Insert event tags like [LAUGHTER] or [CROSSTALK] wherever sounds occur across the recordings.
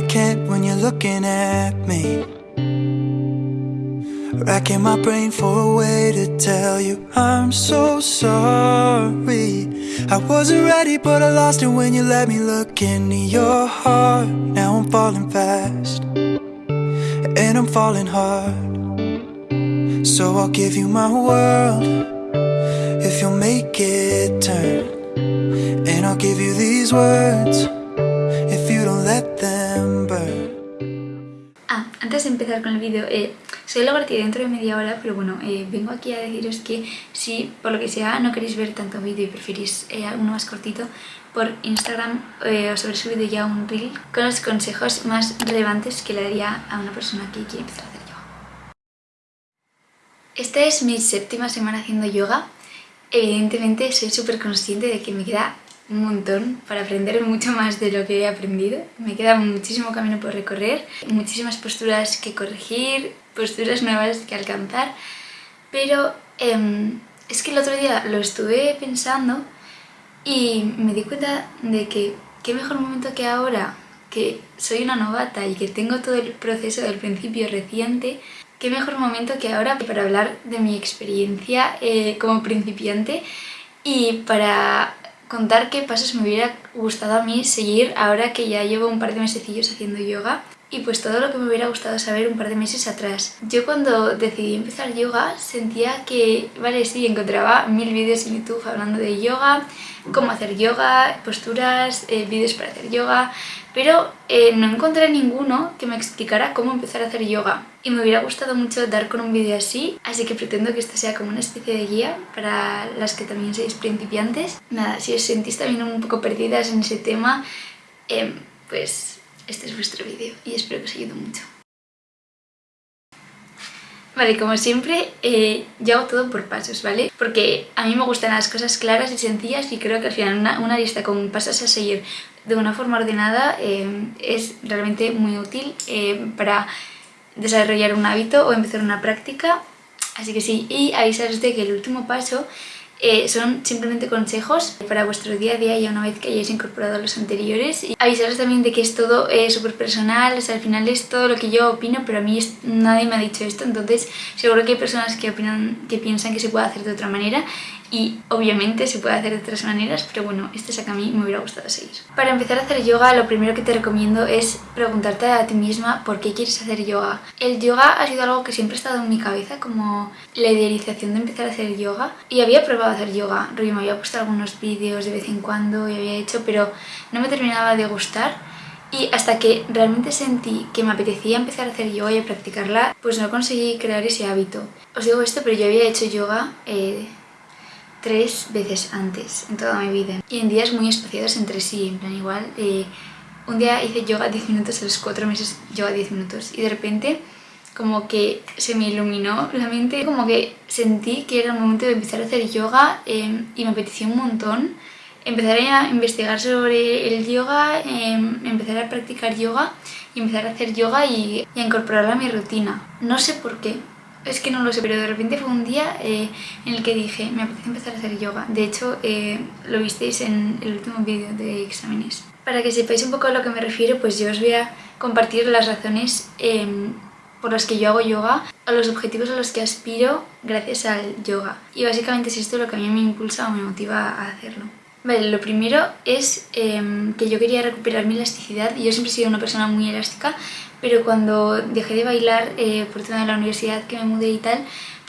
I can't when you're looking at me. Racking my brain for a way to tell you I'm so sorry. I wasn't ready, but I lost it when you let me look into your heart. Now I'm falling fast, and I'm falling hard. So I'll give you my world if you'll make it turn. And I'll give you these words con el vídeo, eh, soy lo que dentro de media hora, pero bueno, eh, vengo aquí a deciros que si por lo que sea no queréis ver tanto vídeo y preferís eh, uno más cortito, por Instagram eh, os habré subido ya un reel con los consejos más relevantes que le daría a una persona que quiere empezar a hacer yoga. Esta es mi séptima semana haciendo yoga. Evidentemente soy súper consciente de que me queda un montón para aprender mucho más de lo que he aprendido. Me queda muchísimo camino por recorrer, muchísimas posturas que corregir, posturas nuevas que alcanzar, pero em, es que el otro día lo estuve pensando y me di cuenta de que qué mejor momento que ahora que soy una novata y que tengo todo el proceso del principio reciente, qué mejor momento que ahora para hablar de mi experiencia eh, como principiante y para contar qué pasos me hubiera gustado a mí seguir ahora que ya llevo un par de mesecillos haciendo yoga y pues todo lo que me hubiera gustado saber un par de meses atrás. Yo cuando decidí empezar yoga sentía que, vale, sí, encontraba mil vídeos en YouTube hablando de yoga, cómo hacer yoga, posturas, eh, vídeos para hacer yoga, pero eh, no encontré ninguno que me explicara cómo empezar a hacer yoga. Y me hubiera gustado mucho dar con un vídeo así, así que pretendo que esto sea como una especie de guía para las que también sois principiantes. Nada, si os sentís también un poco perdidas en ese tema, em, pues este es vuestro vídeo y espero que os ayude mucho. Vale, como siempre, eh, yo hago todo por pasos, ¿vale? Porque a mí me gustan las cosas claras y sencillas y creo que al final una, lista con pasos a seguir de una forma ordenada eh, es realmente muy útil eh, para desarrollar un hábito o empezar una práctica. Así que sí, y avisaros de que el último paso eh, son simplemente consejos para vuestro día a día ya una vez que hayáis incorporado los anteriores. Avisaros también de que es todo súper personal, o al final es todo lo que yo opino, pero a mí nadie me ha dicho esto, entonces seguro que hay personas que, opinan, que piensan que se puede hacer de otra manera y obviamente se puede hacer de otras maneras, pero bueno, este es a que a mí me hubiera gustado seguir. Para empezar a hacer yoga, lo primero que te recomiendo es preguntarte a ti misma por qué quieres hacer yoga. El yoga ha sido algo que siempre ha estado en mi cabeza, como la idealización de empezar a hacer yoga. Y había probado a hacer yoga, me había puesto algunos vídeos de vez en cuando y había hecho, pero no me terminaba de gustar. Y hasta que realmente sentí que me apetecía empezar a hacer yoga y a practicarla, pues no conseguí crear ese hábito. Os digo esto, pero yo había hecho yoga eh, tres veces antes en toda mi vida. Y en días muy espaciados entre sí, en plan igual, eh, un día hice yoga 10 minutos, a los 4 meses yoga 10 minutos y de repente como que se me iluminó la mente, como que sentí que era el momento de empezar a hacer yoga eh, y me apeteció un montón empezar a investigar sobre el yoga, eh, empezar a practicar yoga y empezar a hacer yoga y, a incorporarlo a mi rutina. No sé por qué, es que no lo sé, pero de repente fue un día eh, en el que dije, me apetece empezar a hacer yoga. De hecho, eh, lo visteis en el último vídeo de exámenes. Para que sepáis un poco a lo que me refiero, pues yo os voy a compartir las razones em, por las que yo hago yoga o los objetivos a los que aspiro gracias al yoga. Y básicamente es esto lo que a mí me impulsa o me motiva a hacerlo. Vale, lo primero es em, que yo quería recuperar mi elasticidad yo siempre he sido una persona muy elástica, pero cuando dejé de bailar eh, por tema de la universidad que me mudé y tal,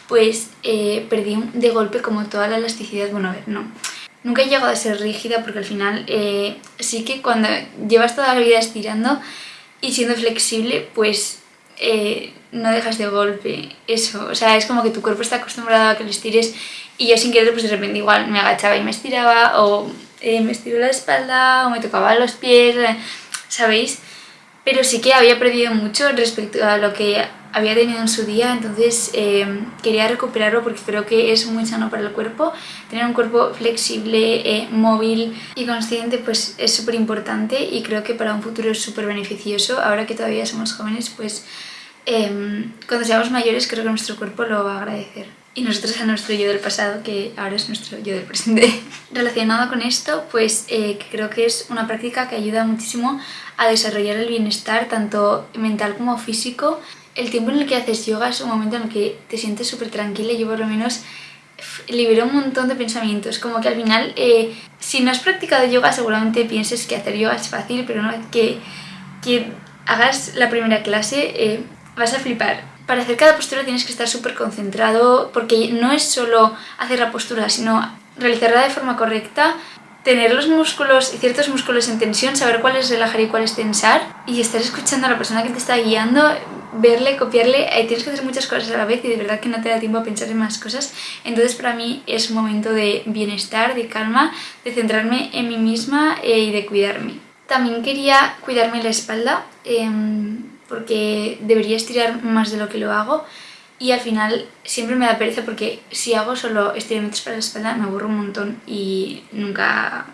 pues eh, perdí de golpe como toda la elasticidad, bueno a ver, no. Nunca he llegado a ser rígida porque al final eh, sí que cuando llevas toda la vida estirando y siendo flexible, pues no dejas de golpe eso. O sea, es como que tu cuerpo está acostumbrado a que lo estires y yo sin querer pues de repente igual me agachaba y me estiraba o me estiró la espalda o me tocaba los pies, ¿sabéis? Pero sí que había perdido mucho respecto a lo que había tenido en su día, entonces eh, quería recuperarlo porque creo que es muy sano para el cuerpo. Tener un cuerpo flexible, eh, móvil y consciente pues es súper importante y creo que para un futuro es súper beneficioso. Ahora que todavía somos jóvenes, pues em, cuando seamos mayores creo que nuestro cuerpo lo va a agradecer. Y nosotros a nuestro yo del pasado, que ahora es nuestro yo del presente. [LAUGHS] Relacionado con esto, pues eh, creo que es una práctica que ayuda muchísimo a desarrollar el bienestar, tanto mental como físico. El tiempo en el que haces yoga es un momento en el que te sientes súper tranquila, yo por lo menos libero un montón de pensamientos, como que al final, eh, si no has practicado yoga seguramente pienses que hacer yoga es fácil, pero una vez que, que hagas la primera clase eh, vas a flipar para hacer cada postura tienes que estar súper concentrado porque no es solo hacer la postura, sino realizarla de forma correcta, tener los músculos y ciertos músculos en tensión, saber cuál es relajar y cuál es tensar y estar escuchando a la persona que te está guiando, verle, copiarle, ahí tienes que hacer muchas cosas a la vez y de verdad que no te da tiempo a pensar en más cosas. Entonces para mí es un momento de bienestar, de calma, de centrarme en mí misma eh, y de cuidarme. También quería cuidarme la espalda. Em, porque debería estirar más de lo que lo hago y al final siempre me da pereza porque si hago solo estiramientos para la espalda me aburro un montón y nunca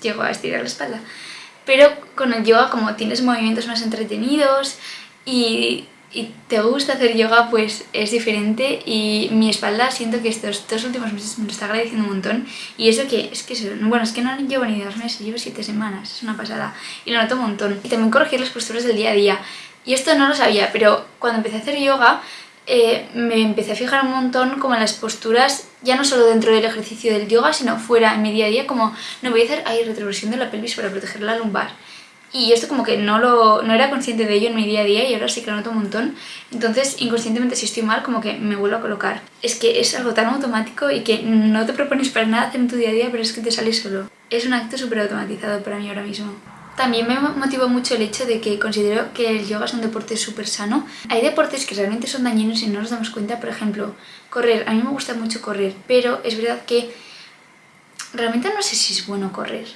llego a estirar la espalda. Pero con el yoga como tienes movimientos más entretenidos y, y te gusta hacer yoga pues es diferente y mi espalda siento que estos dos últimos meses me lo está agradeciendo un montón y eso que es que bueno es que no llevo ni dos meses, llevo siete semanas, es una pasada y lo noto un montón. Y también corregir las posturas del día a día y esto no lo sabía, pero cuando empecé a hacer yoga eh, me empecé a fijar un montón como en las posturas, ya no solo dentro del ejercicio del yoga, sino fuera, en mi día a día, como no voy a hacer ahí retroversión de la pelvis para proteger la lumbar. Y esto como que no, lo, no era consciente de ello en mi día a día y ahora sí que lo noto un montón. Entonces, inconscientemente, si estoy mal, como que me vuelvo a colocar. Es que es algo tan automático y que no te propones para nada hacer en tu día a día, pero es que te sale solo. Es un acto súper automatizado para mí ahora mismo. También me motivó mucho el hecho de que considero que el yoga es un deporte súper sano. Hay deportes que realmente son dañinos y no nos damos cuenta, por ejemplo, correr. A mí me gusta mucho correr, pero es verdad que realmente no sé si es bueno correr.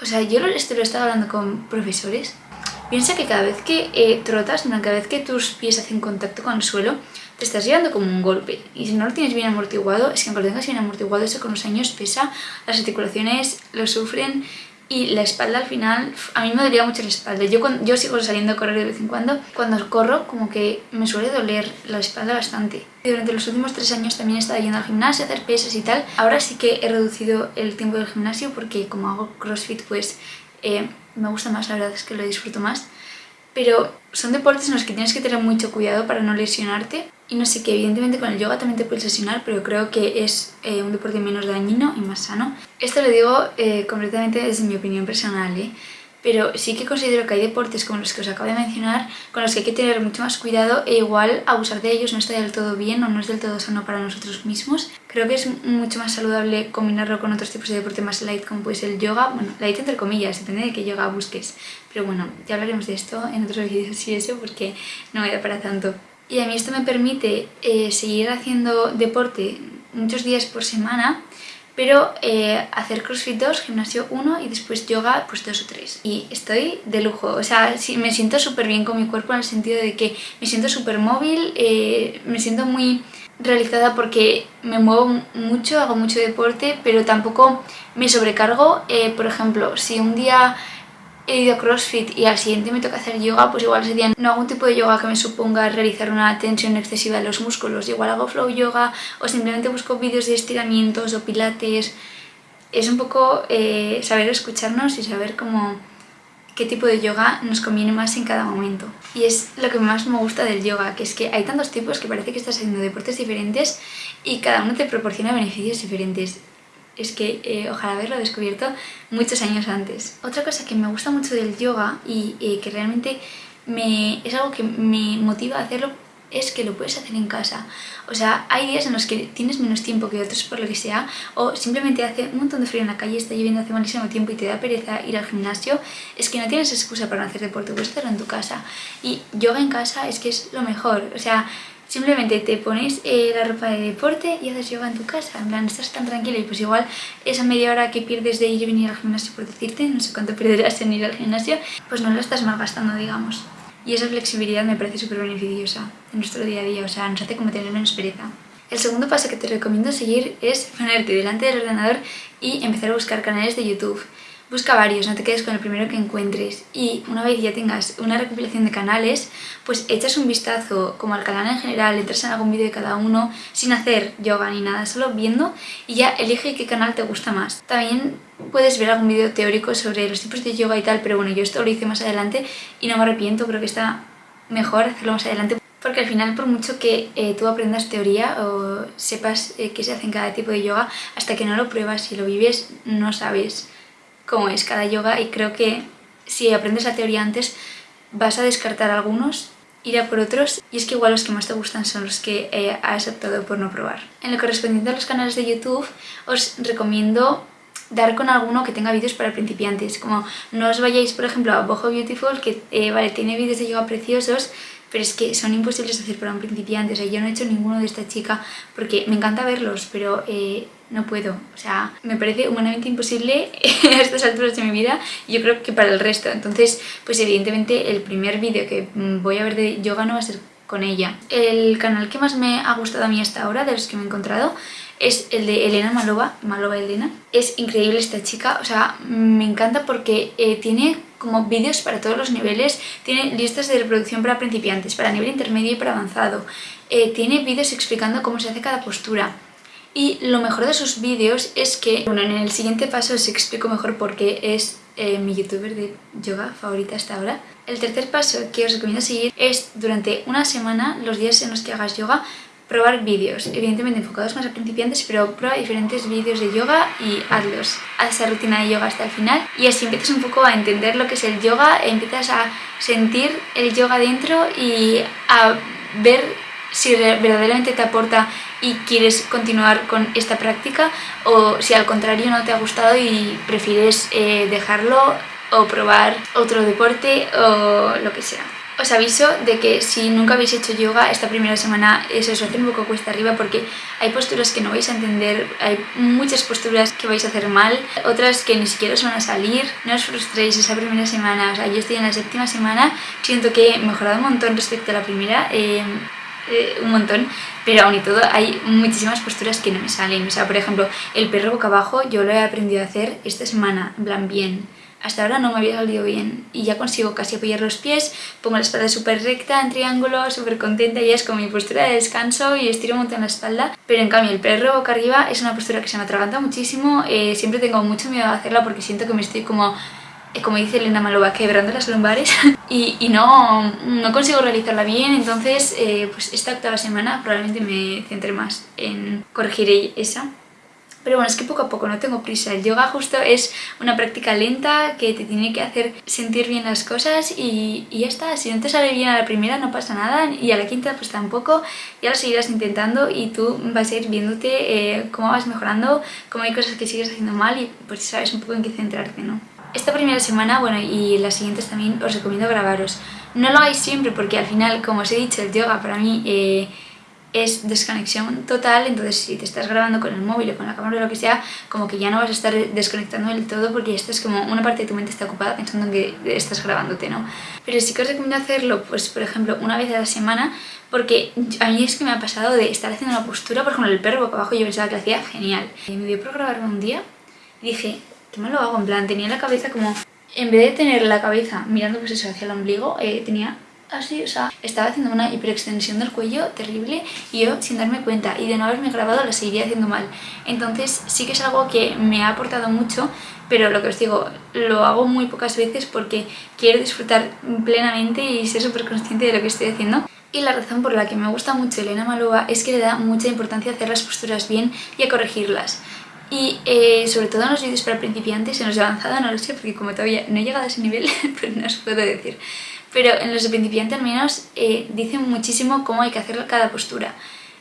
O sea, yo esto lo he estado hablando con profesores. Piensa que cada vez que eh, trotas, cada vez que tus pies hacen contacto con el suelo, te estás llevando como un golpe. Y si no lo tienes bien amortiguado, es que aunque lo tengas bien amortiguado, eso con los años pesa, las articulaciones lo sufren y la espalda al final, a mí me dolía mucho la espalda. Yo, yo sigo saliendo a correr de vez en cuando. Cuando corro, como que me suele doler la espalda bastante. Durante los últimos tres años también he estado yendo al gimnasio, a hacer pesas y tal. Ahora sí que he reducido el tiempo del gimnasio porque como hago crossfit, pues eh, me gusta más, la verdad es que lo disfruto más. Pero son deportes en los que tienes que tener mucho cuidado para no lesionarte y no sé, que evidentemente con el yoga también te puedes lesionar, pero creo que es eh, un deporte menos dañino y más sano. Esto lo digo eh, completamente desde mi opinión personal, ¿eh? pero sí que considero que hay deportes como los que os acabo de mencionar con los que hay que tener mucho más cuidado e igual abusar de ellos no está del todo bien o no es del todo sano para nosotros mismos. Creo que es mucho más saludable combinarlo con otros tipos de deporte más light como puede ser el yoga, bueno, light entre comillas, depende de qué yoga busques, pero bueno, ya hablaremos de esto en otros vídeos y eso porque no me da para tanto. Y a mí esto me permite eh, seguir haciendo deporte muchos días por semana, pero eh, hacer crossfit 2, gimnasio 1 y después yoga pues 2 o 3. Y estoy de lujo, o sea, me siento súper bien con mi cuerpo en el sentido de que me siento súper móvil, eh, me siento muy realizada porque me muevo mucho, hago mucho deporte, pero tampoco me sobrecargo. por ejemplo, si un día he ido a CrossFit y al siguiente me toca hacer yoga, pues igual ese no hago un tipo de yoga que me suponga realizar una tensión excesiva de los músculos. Igual hago flow yoga o simplemente busco vídeos de estiramientos o pilates. Es un poco eh, saber escucharnos y saber cómo qué tipo de yoga nos conviene más en cada momento. Y es lo que más me gusta del yoga, que es que hay tantos tipos que parece que estás haciendo deportes diferentes y cada uno te proporciona beneficios diferentes es que eh, ojalá haberlo descubierto muchos años antes. Otra cosa que me gusta mucho del yoga y eh, que realmente me, es algo que me motiva a hacerlo es que lo puedes hacer en casa. O sea, hay días en los que tienes menos tiempo que otros por lo que sea, o simplemente hace un montón de frío en la calle, está lloviendo hace malísimo tiempo y te da pereza ir al gimnasio, es que no tienes excusa para no hacer deporte, puedes hacerlo en tu casa. Y yoga en casa es que es lo mejor. O sea, Simplemente te pones eh, la ropa de deporte y haces yoga en tu casa. En plan, estás tan tranquilo y pues igual esa media hora que pierdes de ir y venir al gimnasio por decirte, no sé cuánto perderás en ir al gimnasio, pues no lo estás malgastando, digamos. Y esa flexibilidad me parece súper beneficiosa en nuestro día a día, o sea, nos hace como tener menos pereza. El segundo paso que te recomiendo seguir es ponerte delante del ordenador y empezar a buscar canales de YouTube. Busca varios, no te quedes con el primero que encuentres y una vez ya tengas una recopilación de canales, pues echas un vistazo como al canal en general, entras en algún vídeo de cada uno sin hacer yoga ni nada, solo viendo y ya elige qué canal te gusta más. También puedes ver algún vídeo teórico sobre los tipos de yoga y tal, pero bueno, yo esto lo hice más adelante y no me arrepiento, creo que está mejor hacerlo más adelante porque al final por mucho que eh, tú aprendas teoría o sepas eh, qué se hace en cada tipo de yoga, hasta que no lo pruebas y lo vives no sabes cómo es cada yoga y creo que si aprendes la teoría antes vas a descartar algunos ir a por otros y es que igual los que más te gustan son los que eh, has optado por no probar. En lo correspondiente a los canales de YouTube os recomiendo dar con alguno que tenga vídeos para principiantes, como no os vayáis por ejemplo a Boho Beautiful que vale, tiene vídeos de yoga preciosos pero es que son imposibles hacer para un principiante, o sea, yo no he hecho ninguno de esta chica porque me encanta verlos, pero eh, no puedo, o sea, me parece humanamente imposible [LAUGHS] a estas alturas de mi vida y yo creo que para el resto, entonces, pues evidentemente el primer vídeo que voy a ver de yoga no va a ser con ella. El canal que más me ha gustado a mí hasta ahora, de los que me he encontrado, es el de Elena Malova, Malova Elena. Es increíble esta chica, o sea, me encanta porque eh, tiene como vídeos para todos los niveles, tiene listas de reproducción para principiantes, para nivel intermedio y para avanzado, eh, tiene vídeos explicando cómo se hace cada postura. Y lo mejor de sus vídeos es que, bueno, en el siguiente paso os explico mejor por qué es eh, mi youtuber de yoga favorita hasta ahora. El tercer paso que os recomiendo seguir es durante una semana, los días en los que hagas yoga, probar vídeos, evidentemente enfocados más a principiantes, pero prueba diferentes vídeos de yoga y hazlos. Haz esa rutina de yoga hasta el final y así empiezas un poco a entender lo que es el yoga, empiezas a sentir el yoga dentro y a ver si verdaderamente te aporta y quieres continuar con esta práctica o si al contrario no te ha gustado y prefieres eh, dejarlo o probar otro deporte o lo que sea. Os aviso de que si nunca habéis hecho yoga esta primera semana eso os hace un poco cuesta arriba porque hay posturas que no vais a entender, hay muchas posturas que vais a hacer mal, otras que ni siquiera os van a salir. No os frustréis esa primera semana, o sea, yo estoy en la séptima semana, siento que he mejorado un montón respecto a la primera, eh, eh, un montón, pero aún y todo hay muchísimas posturas que no me salen. O sea, por ejemplo, el perro boca abajo yo lo he aprendido a hacer esta semana, en plan bien hasta ahora no me había salido bien y ya consigo casi apoyar los pies, pongo la espalda súper recta, en triángulo, súper contenta y es con mi postura de descanso y estiro un montón la espalda. Pero en cambio el perro boca arriba es una postura que se me atraganta muchísimo, eh, siempre tengo mucho miedo a hacerla porque siento que me estoy como eh, como dice Elena Malova, quebrando las lumbares [LAUGHS] y, y, no, no consigo realizarla bien, entonces eh, pues esta octava semana probablemente me centre más en corregir esa pero bueno, es que poco a poco, no tengo prisa. El yoga justo es una práctica lenta que te tiene que hacer sentir bien las cosas y, ya está. Si no te sale bien a la primera no pasa nada y a la quinta pues tampoco. Ya lo seguirás intentando y tú vas a ir viéndote eh, cómo vas mejorando, cómo hay cosas que sigues haciendo mal y pues sabes un poco en qué centrarte, ¿no? Esta primera semana, bueno, y las siguientes también os recomiendo grabaros. No lo hagáis siempre porque al final, como os he dicho, el yoga para mí... Eh, es desconexión total, entonces si te estás grabando con el móvil o con la cámara o lo que sea, como que ya no vas a estar desconectando del todo porque ya estás como una parte de tu mente está ocupada pensando en que estás grabándote, ¿no? Pero sí que os recomiendo hacerlo, pues por ejemplo, una vez a la semana, porque a mí es que me ha pasado de estar haciendo una postura, por ejemplo, el perro boca abajo, yo pensaba que lo hacía genial. Y me dio por grabarme un día y dije, ¿qué me lo hago? En plan, tenía la cabeza como... En vez de tener la cabeza mirando pues eso hacia el ombligo, eh, tenía así, o sea, estaba haciendo una hiperextensión del cuello terrible y yo sin darme cuenta y de no haberme grabado lo seguiría haciendo mal. Entonces sí que es algo que me ha aportado mucho, pero lo que os digo, lo hago muy pocas veces porque quiero disfrutar plenamente y ser súper consciente de lo que estoy haciendo. Y la razón por la que me gusta mucho Elena Malova es que le da mucha importancia a hacer las posturas bien y a corregirlas. Y eh, sobre todo en los vídeos para principiantes, en los de avanzado no lo sé porque como todavía no he llegado a ese nivel, [LAUGHS] pues no os puedo decir pero en los de principiante al menos eh, dicen muchísimo cómo hay que hacer cada postura.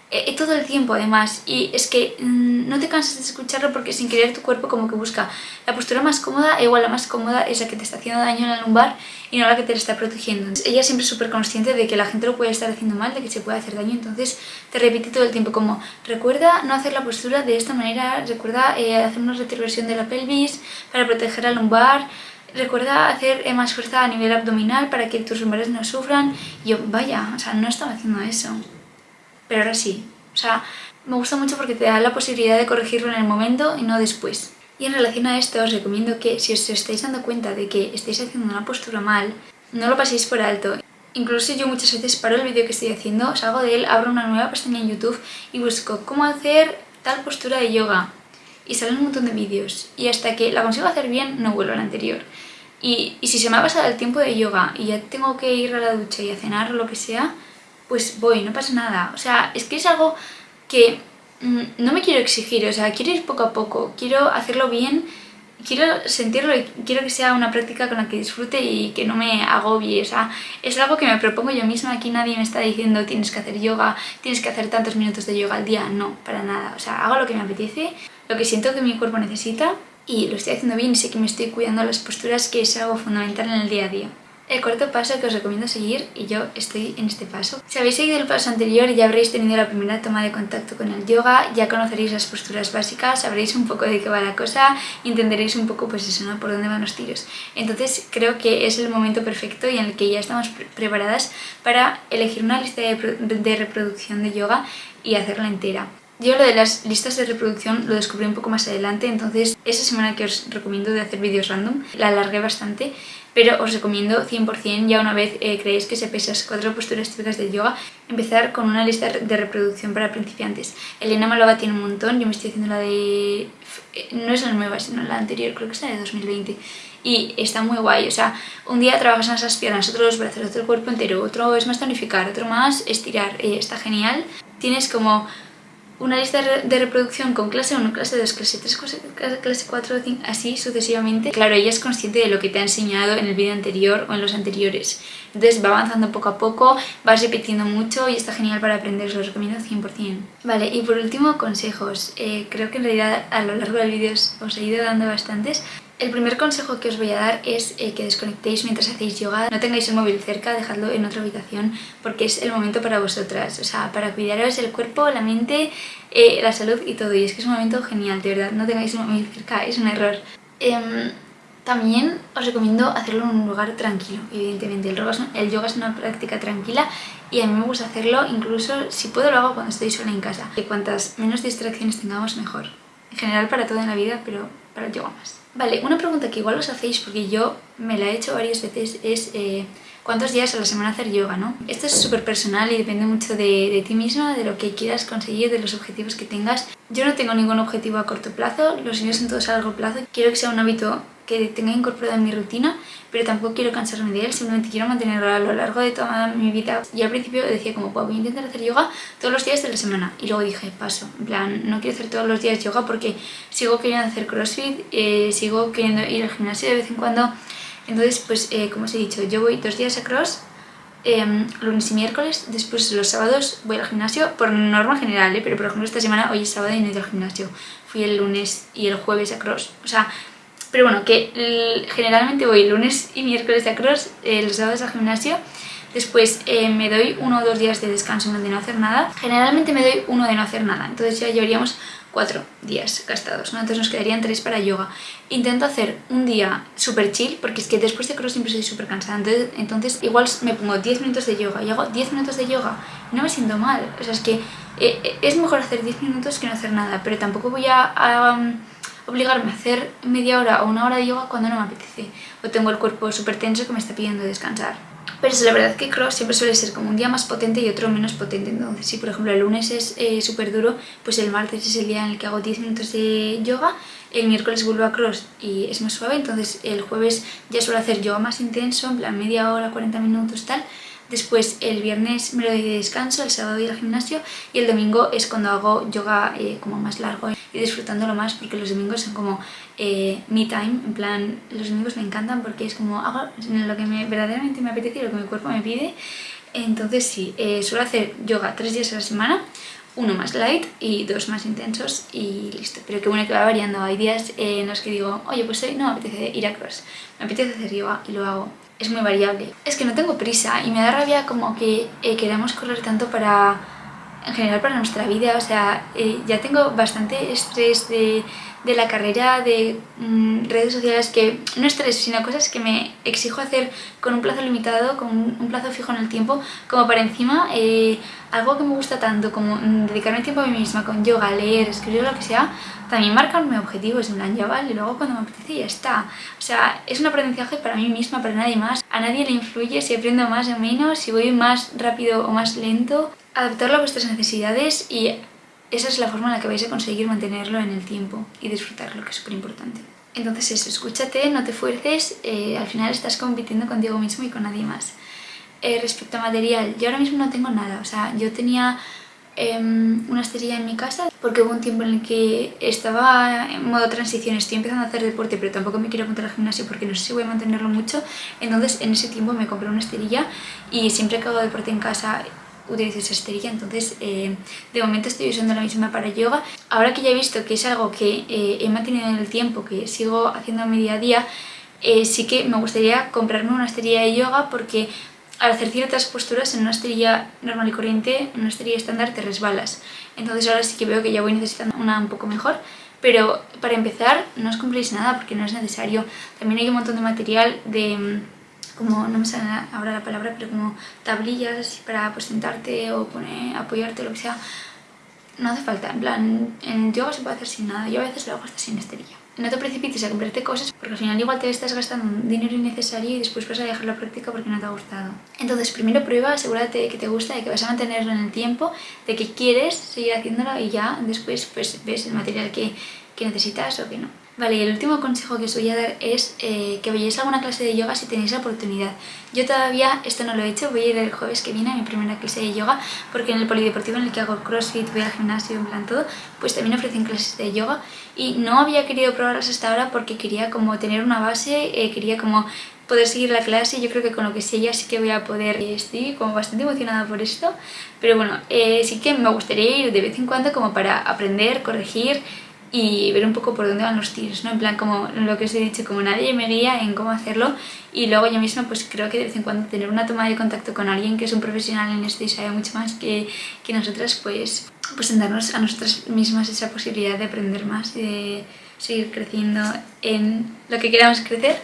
Eh, todo el tiempo además y es que mm, no te cansas de escucharlo porque sin querer tu cuerpo como que busca la postura más cómoda e igual la más cómoda es la que te está haciendo daño en la lumbar y no la que te está protegiendo. ella siempre es súper consciente de que la gente lo puede estar haciendo mal, de que se puede hacer daño, entonces te repite todo el tiempo como recuerda no hacer la postura de esta manera, recuerda eh, hacer una retroversión de la pelvis para proteger la lumbar, recuerda hacer eh, más fuerza a nivel abdominal para que tus lumbares no sufran. Y yo, vaya, o sea, no estaba haciendo eso. Pero ahora sí. O sea, me gusta mucho porque te da la posibilidad de corregirlo en el momento y no después. Y en relación a esto os recomiendo que si os estáis dando cuenta de que estáis haciendo una postura mal, no lo paséis por alto. Incluso yo muchas veces paro el vídeo que estoy haciendo, salgo de él, abro una nueva pestaña en YouTube y busco cómo hacer tal postura de yoga. Y salen un montón de vídeos. Y hasta que la consigo hacer bien, no vuelvo a la anterior. Y, y si se me ha pasado el tiempo de yoga y ya tengo que ir a la ducha y a cenar o lo que sea, pues voy, no pasa nada. O sea, es que es algo que mm, no me quiero exigir, o sea, quiero ir poco a poco, quiero hacerlo bien, quiero sentirlo y quiero que sea una práctica con la que disfrute y que no me agobie, o sea, es algo que me propongo yo misma, aquí nadie me está diciendo tienes que hacer yoga, tienes que hacer tantos minutos de yoga al día, no, para nada, o sea, hago lo que me apetece, lo que siento que mi cuerpo necesita y lo estoy haciendo bien y sé que me estoy cuidando las posturas, que es algo fundamental en el día a día. El cuarto paso que os recomiendo seguir, y yo estoy en este paso. Si habéis seguido el paso anterior ya habréis tenido la primera toma de contacto con el yoga, ya conoceréis las posturas básicas, sabréis un poco de qué va la cosa entenderéis un poco pues eso, ¿no? Por dónde van los tiros. Entonces creo que es el momento perfecto y en el que ya estamos preparadas para elegir una lista de reproducción de yoga y hacerla entera. Yo lo de las listas de reproducción lo descubrí un poco más adelante, entonces esa semana que os recomiendo de hacer vídeos random la alargué bastante, pero os recomiendo 100% ya una vez eh, creéis que se esas cuatro posturas típicas de yoga, empezar con una lista de reproducción para principiantes. Elena Malova tiene un montón, yo me estoy haciendo la de... Eh, no es la nueva, sino la anterior, creo que es la de 2020 y está muy guay, o sea, un día trabajas en esas piernas, otro los brazos, otro el cuerpo entero, otro es más tonificar, otro más estirar, eh, está genial. Tienes como una lista de reproducción con clase 1, clase 2, clase 3, clase 4, 5, así sucesivamente. Claro, ella es consciente de lo que te ha enseñado en el vídeo anterior o en los anteriores. Entonces va avanzando poco a poco, vas repitiendo mucho y está genial para aprender, os lo recomiendo 100%. Vale, y por último, consejos. Eh, creo que en realidad a lo largo del vídeo os he ido dando bastantes. El primer consejo que os voy a dar es eh, que desconectéis mientras hacéis yoga. No tengáis el móvil cerca, dejadlo en otra habitación porque es el momento para vosotras. O sea, para cuidaros el cuerpo, la mente, eh, la salud y todo. Y es que es un momento genial, de verdad. No tengáis el móvil cerca, es un error. Em, también os recomiendo hacerlo en un lugar tranquilo, evidentemente. El yoga, es, una práctica tranquila y a mí me gusta hacerlo, incluso si puedo lo hago cuando estoy sola en casa. Que cuantas menos distracciones tengamos, mejor. En general para todo en la vida, pero para el yoga más. Vale, una pregunta que igual os hacéis, porque yo me la he hecho varias veces, es eh, cuántos días a la semana hacer yoga, ¿no? Esto es súper personal y depende mucho de, de, ti misma, de lo que quieras conseguir, de los objetivos que tengas. Yo no tengo ningún objetivo a corto plazo, los míos son todos a largo plazo. Quiero que sea un hábito que tenga incorporado en mi rutina, pero tampoco quiero cansarme de él, simplemente quiero mantenerlo a lo largo de toda mi vida. Y al principio decía como, pues voy a intentar hacer yoga todos los días de la semana. Y luego dije, paso, en plan, no quiero hacer todos los días yoga porque sigo queriendo hacer crossfit, eh, sigo queriendo ir al gimnasio de vez en cuando. Entonces, pues, eh, como os he dicho, yo voy dos días a cross, em, lunes y miércoles, después los sábados voy al gimnasio, por norma general, ¿eh? pero por ejemplo esta semana, hoy es sábado y no he ido al gimnasio. Fui el lunes y el jueves a cross. O sea, pero bueno, que generalmente voy lunes y miércoles a cross, eh, los sábados al gimnasio. Después eh, me doy uno o dos días de descanso de no hacer nada. Generalmente me doy uno de no hacer nada. Entonces ya llevaríamos cuatro días gastados, ¿no? Entonces nos quedarían tres para yoga. Intento hacer un día súper chill, porque es que después de cross siempre estoy súper cansada. Entonces, entonces, igual me pongo 10 minutos de yoga y hago 10 minutos de yoga no me siento mal. O sea, es que eh, es mejor hacer 10 minutos que no hacer nada, pero tampoco voy a obligarme a hacer media hora o una hora de yoga cuando no me apetece o tengo el cuerpo súper tenso que me está pidiendo descansar. Pero es la verdad que cross siempre suele ser como un día más potente y otro menos potente. Entonces, si por ejemplo el lunes es eh, súper duro, pues el martes es el día en el que hago 10 minutos de yoga, el miércoles vuelvo a cross y es más suave, entonces el jueves ya suelo hacer yoga más intenso, en plan media hora, 40 minutos, tal. Después el viernes me lo doy de descanso, el sábado ir al gimnasio y el domingo es cuando hago yoga eh, como más largo y disfrutándolo más porque los domingos son como eh, me time, en plan los domingos me encantan porque es como hago lo que me, verdaderamente me apetece y lo que mi cuerpo me pide. Entonces sí, eh, suelo hacer yoga tres días a la semana, uno más light y dos más intensos y listo. Pero que bueno que va variando, hay días en los que digo, oye pues hoy no me apetece ir a cross, me apetece hacer yoga y lo hago es muy variable. Es que no tengo prisa y me da rabia como que eh, correr tanto para en general para nuestra vida, o sea, eh, ya tengo bastante estrés de, de la carrera, de mm, redes sociales, que no estrés, sino cosas que me exijo hacer con un plazo limitado, con un, plazo fijo en el tiempo, como para encima eh, algo que me gusta tanto como mm, dedicarme tiempo a mí misma con yoga, leer, escribir, lo que sea, también marcarme objetivos, en plan, ya vale, luego cuando me apetece ya está. O sea, es un aprendizaje para mí misma, para nadie más. A nadie le influye si aprendo más o menos, si voy más rápido o más lento. Adaptarlo a vuestras necesidades y esa es la forma en la que vais a conseguir mantenerlo en el tiempo y disfrutarlo, que es súper importante. Entonces eso, escúchate, no te fuerces, eh, al final estás compitiendo contigo mismo y con nadie más. Eh, respecto a material, yo ahora mismo no tengo nada, o sea, yo tenía em, una esterilla en mi casa porque hubo un tiempo en el que estaba en modo transición, estoy empezando a hacer deporte pero tampoco me quiero apuntar al gimnasio porque no sé si voy a mantenerlo mucho, entonces en ese tiempo me compré una esterilla y siempre que hago deporte en casa utilizo esa esterilla, entonces eh, de momento estoy usando la misma para yoga. Ahora que ya he visto que es algo que eh, he mantenido en el tiempo, que sigo haciendo en mi día a día, eh, sí que me gustaría comprarme una esterilla de yoga porque al hacer ciertas posturas en una esterilla normal y corriente, en una esterilla estándar te resbalas. Entonces ahora sí que veo que ya voy necesitando una un poco mejor, pero para empezar no os compréis nada porque no es necesario. También hay un montón de material de como, no me sale ahora la palabra, pero como tablillas para pues sentarte o poner, apoyarte o lo que sea. No hace falta, en plan, en yoga se puede hacer sin nada, yo a veces lo hago hasta sin esterilla. No te precipites a comprarte cosas porque al final igual te estás gastando dinero innecesario y después vas a dejar la práctica porque no te ha gustado. Entonces primero prueba, asegúrate de que te gusta, de que vas a mantenerlo en el tiempo, de que quieres seguir haciéndolo y ya después pues ves el material que, que necesitas o que no. Vale, y el último consejo que os voy a dar es eh, que vayáis a alguna clase de yoga si tenéis la oportunidad. Yo todavía esto no lo he hecho, voy a ir el jueves que viene a mi primera clase de yoga porque en el polideportivo en el que hago crossfit, voy al gimnasio, en plan todo, pues también ofrecen clases de yoga. Y no había querido probarlas hasta ahora porque quería como tener una base, eh, quería como poder seguir la clase, yo creo que con lo que sé ya sí que voy a poder, estoy como bastante emocionada por esto, pero bueno, eh, sí que me gustaría ir de vez en cuando como para aprender, corregir, y ver un poco por dónde van los tiros, ¿no? En plan, como lo que os he dicho, como nadie me guía en cómo hacerlo y luego yo misma pues creo que de vez en cuando tener una toma de contacto con alguien que es un profesional en esto y sabe mucho más que, que nosotras, pues, pues darnos a nosotras mismas esa posibilidad de aprender más y de seguir creciendo en lo que queramos crecer.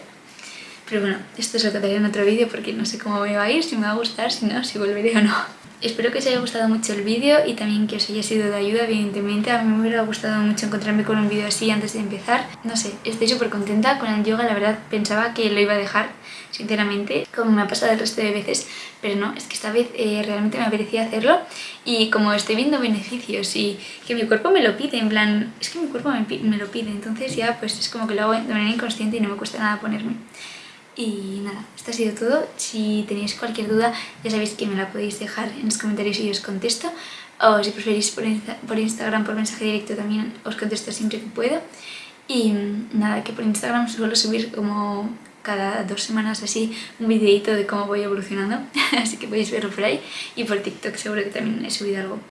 Pero bueno, esto es lo que haré en otro vídeo porque no sé cómo me va a ir, si me va a gustar, si no, si volveré o no. Espero que os haya gustado mucho el vídeo y también que os haya sido de ayuda, evidentemente. A mí me hubiera gustado mucho encontrarme con un vídeo así antes de empezar. No sé, estoy súper contenta con el yoga, la verdad pensaba que lo iba a dejar, sinceramente, como me ha pasado el resto de veces, pero no, es que esta vez eh, realmente me apetecía hacerlo y como estoy viendo beneficios y que mi cuerpo me lo pide, en plan, es que mi cuerpo me, me lo pide, entonces ya pues es como que lo hago de manera inconsciente y no me cuesta nada ponerme. Y nada, esto ha sido todo. Si tenéis cualquier duda ya sabéis que me la podéis dejar en los comentarios y os contesto. O si preferís por, por Instagram, por mensaje directo también os contesto siempre que puedo. Y nada, que por Instagram suelo subir como cada dos semanas así un videito de cómo voy evolucionando, [LAUGHS] así que podéis verlo por ahí. Y por TikTok seguro que también he subido algo.